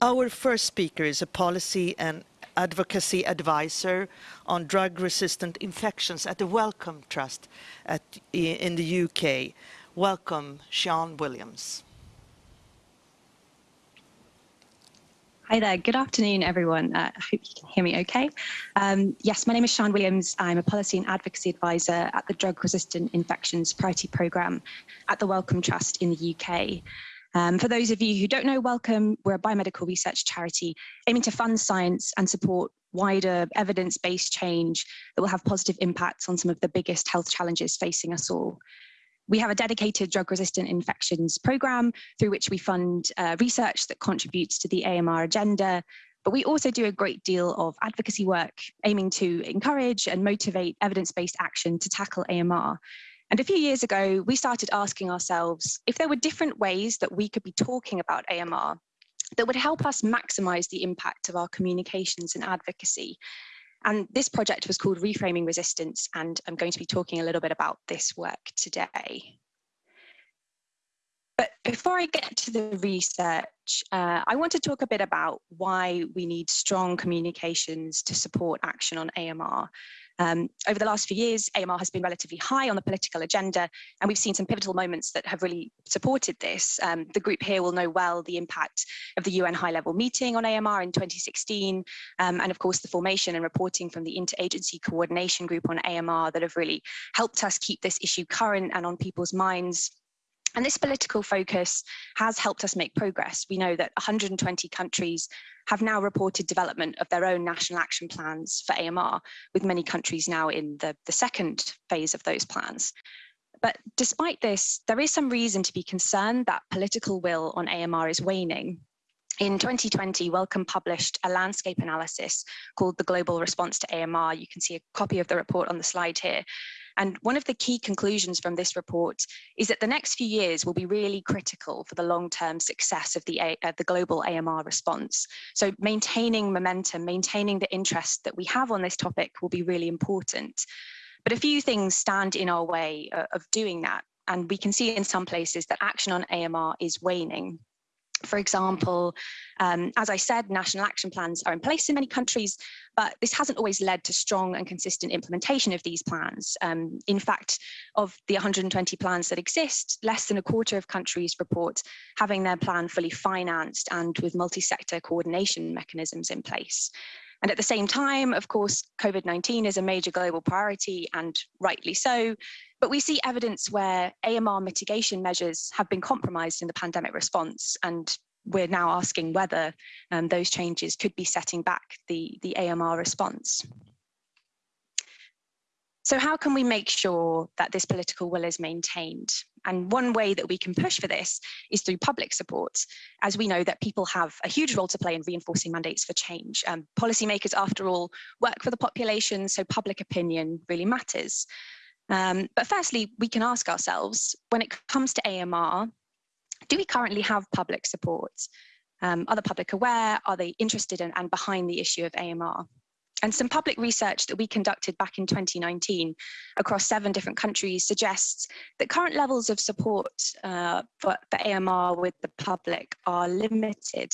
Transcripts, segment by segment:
Our first speaker is a policy and advocacy advisor on drug-resistant infections at the Wellcome Trust at, in the UK. Welcome, Sean Williams. Hi there. Good afternoon, everyone. Uh, I hope you can hear me okay. Um, yes, my name is Sean Williams. I'm a policy and advocacy advisor at the Drug Resistant Infections Priority Programme at the Wellcome Trust in the UK. Um, for those of you who don't know Wellcome, we're a biomedical research charity aiming to fund science and support wider evidence-based change that will have positive impacts on some of the biggest health challenges facing us all. We have a dedicated drug-resistant infections program through which we fund uh, research that contributes to the AMR agenda, but we also do a great deal of advocacy work aiming to encourage and motivate evidence-based action to tackle AMR. And a few years ago, we started asking ourselves if there were different ways that we could be talking about AMR that would help us maximize the impact of our communications and advocacy. And this project was called Reframing Resistance, and I'm going to be talking a little bit about this work today. But before I get to the research, uh, I want to talk a bit about why we need strong communications to support action on AMR um, over the last few years, AMR has been relatively high on the political agenda, and we've seen some pivotal moments that have really supported this. Um, the group here will know well the impact of the UN high-level meeting on AMR in 2016, um, and of course the formation and reporting from the Interagency Coordination Group on AMR that have really helped us keep this issue current and on people's minds and this political focus has helped us make progress. We know that 120 countries have now reported development of their own national action plans for AMR, with many countries now in the, the second phase of those plans. But despite this, there is some reason to be concerned that political will on AMR is waning. In 2020, Wellcome published a landscape analysis called The Global Response to AMR. You can see a copy of the report on the slide here. And one of the key conclusions from this report is that the next few years will be really critical for the long-term success of the, uh, the global AMR response. So maintaining momentum, maintaining the interest that we have on this topic will be really important. But a few things stand in our way uh, of doing that. And we can see in some places that action on AMR is waning. For example, um, as I said, national action plans are in place in many countries, but this hasn't always led to strong and consistent implementation of these plans. Um, in fact, of the 120 plans that exist, less than a quarter of countries report having their plan fully financed and with multi-sector coordination mechanisms in place. And at the same time, of course, COVID-19 is a major global priority and rightly so, but we see evidence where AMR mitigation measures have been compromised in the pandemic response and we're now asking whether um, those changes could be setting back the, the AMR response. So how can we make sure that this political will is maintained? And one way that we can push for this is through public support, as we know that people have a huge role to play in reinforcing mandates for change. Um, policymakers, after all, work for the population, so public opinion really matters. Um, but firstly, we can ask ourselves, when it comes to AMR, do we currently have public support? Um, are the public aware? Are they interested in and behind the issue of AMR? And some public research that we conducted back in 2019 across seven different countries suggests that current levels of support uh, for, for AMR with the public are limited.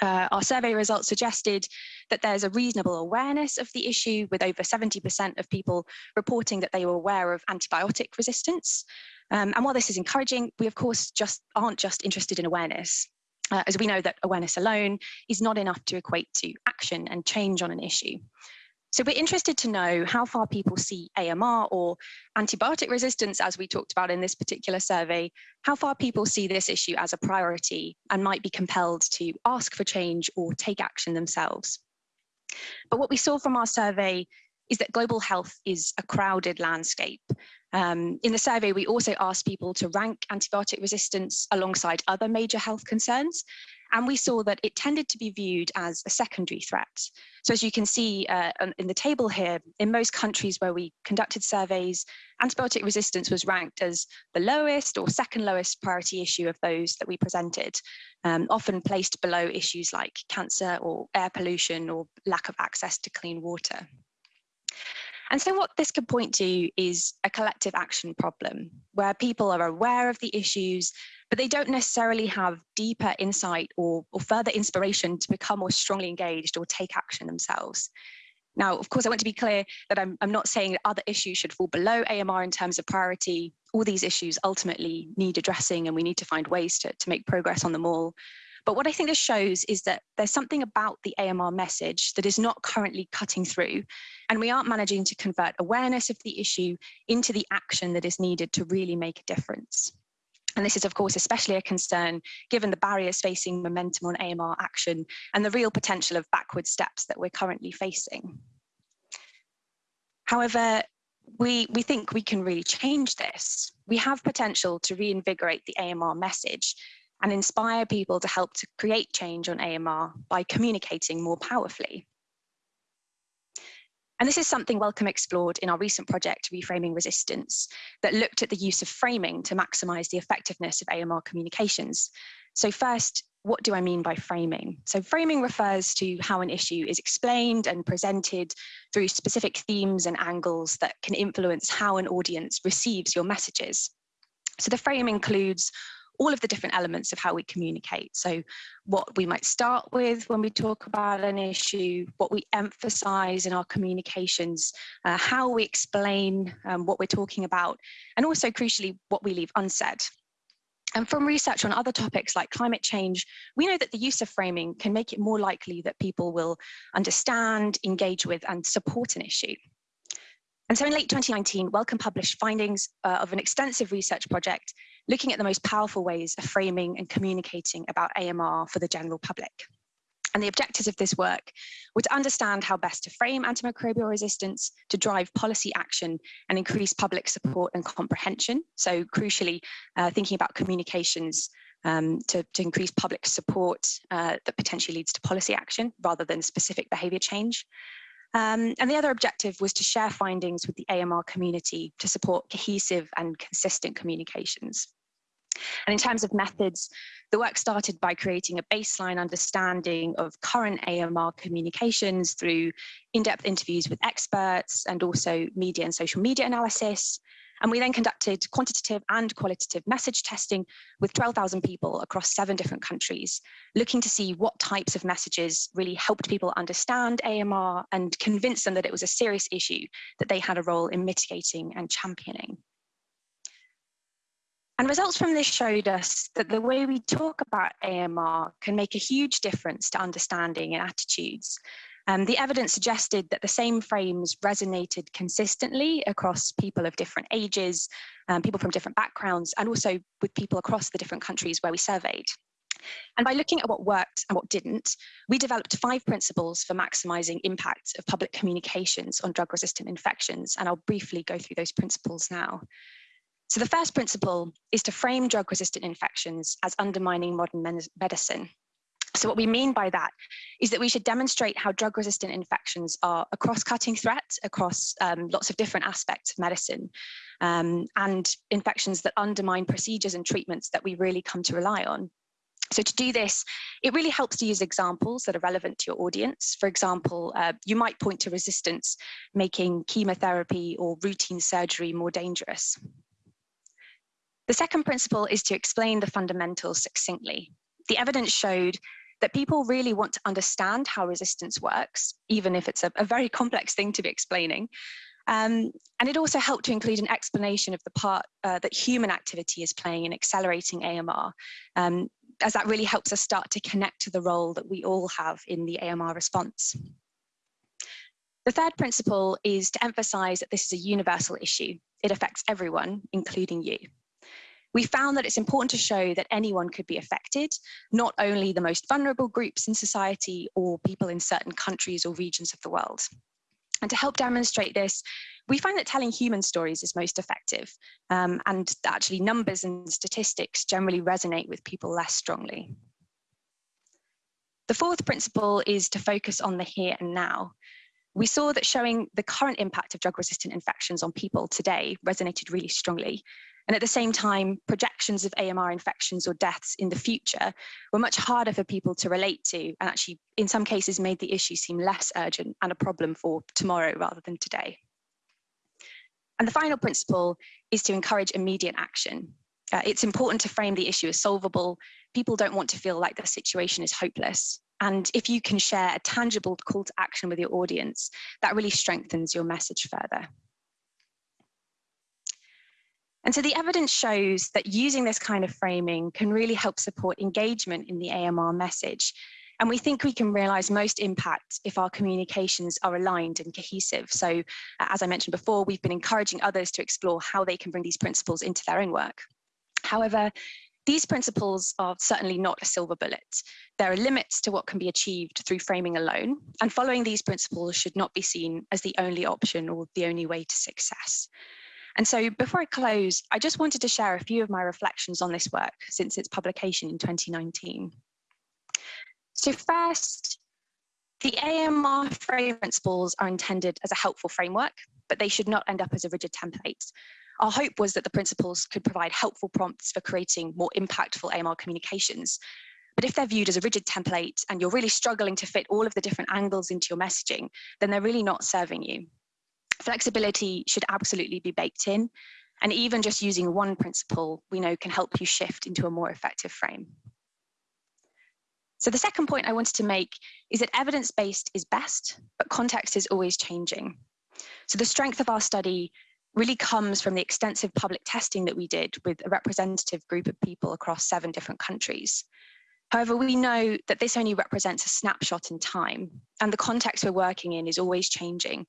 Uh, our survey results suggested that there's a reasonable awareness of the issue with over 70% of people reporting that they were aware of antibiotic resistance. Um, and while this is encouraging, we of course just aren't just interested in awareness. Uh, as we know that awareness alone is not enough to equate to action and change on an issue. So we're interested to know how far people see AMR or antibiotic resistance, as we talked about in this particular survey, how far people see this issue as a priority and might be compelled to ask for change or take action themselves. But what we saw from our survey is that global health is a crowded landscape. Um, in the survey, we also asked people to rank antibiotic resistance alongside other major health concerns. And we saw that it tended to be viewed as a secondary threat. So as you can see uh, in the table here, in most countries where we conducted surveys, antibiotic resistance was ranked as the lowest or second lowest priority issue of those that we presented, um, often placed below issues like cancer or air pollution or lack of access to clean water. And so what this could point to is a collective action problem where people are aware of the issues, but they don't necessarily have deeper insight or, or further inspiration to become more strongly engaged or take action themselves. Now, of course, I want to be clear that I'm, I'm not saying that other issues should fall below AMR in terms of priority. All these issues ultimately need addressing and we need to find ways to, to make progress on them all. But what I think this shows is that there's something about the AMR message that is not currently cutting through, and we aren't managing to convert awareness of the issue into the action that is needed to really make a difference. And this is, of course, especially a concern given the barriers facing momentum on AMR action and the real potential of backward steps that we're currently facing. However, we, we think we can really change this. We have potential to reinvigorate the AMR message and inspire people to help to create change on AMR by communicating more powerfully. And this is something Wellcome explored in our recent project, Reframing Resistance, that looked at the use of framing to maximize the effectiveness of AMR communications. So first, what do I mean by framing? So framing refers to how an issue is explained and presented through specific themes and angles that can influence how an audience receives your messages. So the frame includes all of the different elements of how we communicate. So what we might start with when we talk about an issue, what we emphasize in our communications, uh, how we explain um, what we're talking about, and also crucially, what we leave unsaid. And from research on other topics like climate change, we know that the use of framing can make it more likely that people will understand, engage with, and support an issue. And so in late 2019, Wellcome published findings uh, of an extensive research project looking at the most powerful ways of framing and communicating about AMR for the general public. And the objectives of this work were to understand how best to frame antimicrobial resistance, to drive policy action and increase public support and comprehension. So crucially, uh, thinking about communications um, to, to, increase public support uh, that potentially leads to policy action rather than specific behavior change. Um, and the other objective was to share findings with the AMR community to support cohesive and consistent communications. And in terms of methods, the work started by creating a baseline understanding of current AMR communications through in-depth interviews with experts and also media and social media analysis, and we then conducted quantitative and qualitative message testing with 12,000 people across seven different countries, looking to see what types of messages really helped people understand AMR and convince them that it was a serious issue that they had a role in mitigating and championing. And results from this showed us that the way we talk about AMR can make a huge difference to understanding and attitudes. Um, the evidence suggested that the same frames resonated consistently across people of different ages, um, people from different backgrounds, and also with people across the different countries where we surveyed. And by looking at what worked and what didn't, we developed five principles for maximizing impact of public communications on drug-resistant infections, and I'll briefly go through those principles now. So the first principle is to frame drug-resistant infections as undermining modern medicine. So what we mean by that is that we should demonstrate how drug-resistant infections are a cross-cutting threat across um, lots of different aspects of medicine um, and infections that undermine procedures and treatments that we really come to rely on. So to do this, it really helps to use examples that are relevant to your audience. For example, uh, you might point to resistance, making chemotherapy or routine surgery more dangerous. The second principle is to explain the fundamentals succinctly. The evidence showed that people really want to understand how resistance works, even if it's a, a very complex thing to be explaining. Um, and it also helped to include an explanation of the part uh, that human activity is playing in accelerating AMR, um, as that really helps us start to connect to the role that we all have in the AMR response. The third principle is to emphasize that this is a universal issue. It affects everyone, including you. We found that it's important to show that anyone could be affected, not only the most vulnerable groups in society or people in certain countries or regions of the world. And to help demonstrate this, we find that telling human stories is most effective, um, and actually numbers and statistics generally resonate with people less strongly. The fourth principle is to focus on the here and now. We saw that showing the current impact of drug-resistant infections on people today resonated really strongly, and at the same time, projections of AMR infections or deaths in the future were much harder for people to relate to and actually, in some cases, made the issue seem less urgent and a problem for tomorrow rather than today. And the final principle is to encourage immediate action. Uh, it's important to frame the issue as solvable. People don't want to feel like the situation is hopeless. And if you can share a tangible call to action with your audience, that really strengthens your message further. And so the evidence shows that using this kind of framing can really help support engagement in the AMR message. And we think we can realize most impact if our communications are aligned and cohesive. So uh, as I mentioned before, we've been encouraging others to explore how they can bring these principles into their own work. However, these principles are certainly not a silver bullet. There are limits to what can be achieved through framing alone, and following these principles should not be seen as the only option or the only way to success. And so before I close, I just wanted to share a few of my reflections on this work since its publication in 2019. So first, the AMR frame principles are intended as a helpful framework, but they should not end up as a rigid template. Our hope was that the principles could provide helpful prompts for creating more impactful AMR communications. But if they're viewed as a rigid template and you're really struggling to fit all of the different angles into your messaging, then they're really not serving you. Flexibility should absolutely be baked in. And even just using one principle, we know can help you shift into a more effective frame. So the second point I wanted to make is that evidence-based is best, but context is always changing. So the strength of our study really comes from the extensive public testing that we did with a representative group of people across seven different countries. However, we know that this only represents a snapshot in time, and the context we're working in is always changing.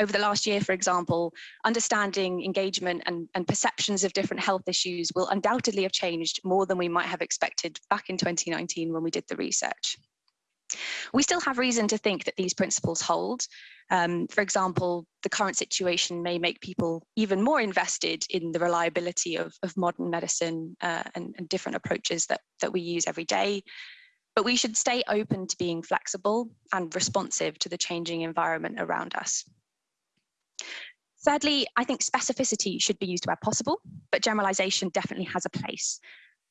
Over the last year, for example, understanding engagement and, and perceptions of different health issues will undoubtedly have changed more than we might have expected back in 2019 when we did the research. We still have reason to think that these principles hold. Um, for example, the current situation may make people even more invested in the reliability of, of modern medicine uh, and, and different approaches that, that we use every day. But we should stay open to being flexible and responsive to the changing environment around us. Thirdly, I think specificity should be used where possible, but generalization definitely has a place.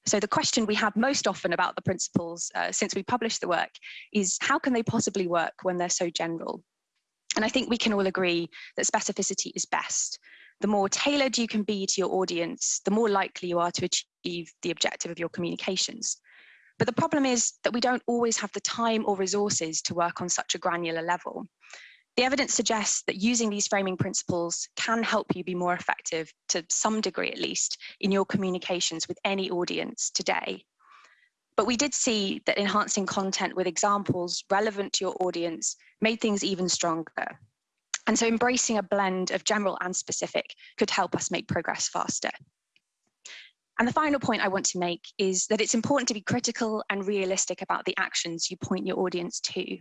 So the question we have most often about the principles uh, since we published the work is how can they possibly work when they're so general? And I think we can all agree that specificity is best. The more tailored you can be to your audience, the more likely you are to achieve the objective of your communications. But the problem is that we don't always have the time or resources to work on such a granular level. The evidence suggests that using these framing principles can help you be more effective, to some degree at least, in your communications with any audience today. But we did see that enhancing content with examples relevant to your audience made things even stronger. And so embracing a blend of general and specific could help us make progress faster. And the final point I want to make is that it's important to be critical and realistic about the actions you point your audience to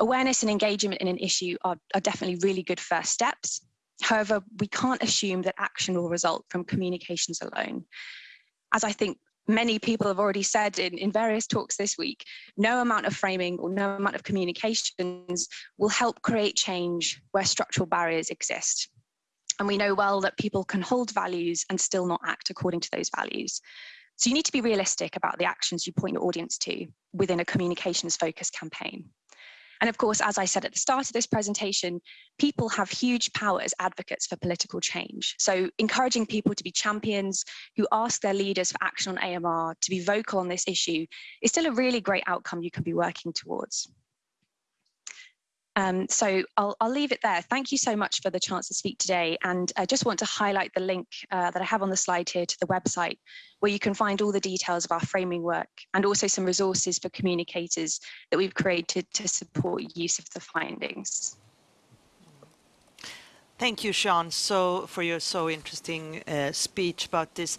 awareness and engagement in an issue are, are definitely really good first steps. However, we can't assume that action will result from communications alone. As I think many people have already said in, in various talks this week, no amount of framing or no amount of communications will help create change where structural barriers exist. And we know well that people can hold values and still not act according to those values. So you need to be realistic about the actions you point your audience to within a communications focused campaign. And of course, as I said at the start of this presentation, people have huge power as advocates for political change. So encouraging people to be champions who ask their leaders for action on AMR, to be vocal on this issue, is still a really great outcome you can be working towards. Um, so I'll, I'll, leave it there. Thank you so much for the chance to speak today. And I just want to highlight the link uh, that I have on the slide here to the website, where you can find all the details of our framing work and also some resources for communicators that we've created to support use of the findings. Thank you, Sean, so for your so interesting uh, speech about this.